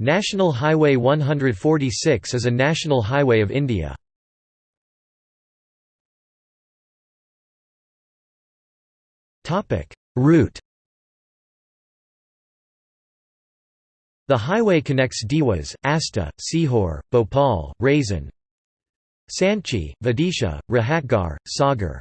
National Highway 146 is a national highway of India. Route The highway connects Dewas, Ashta, Sehore, Bhopal, Raisen, Sanchi, Vidisha, Rahatgarh, Sagar,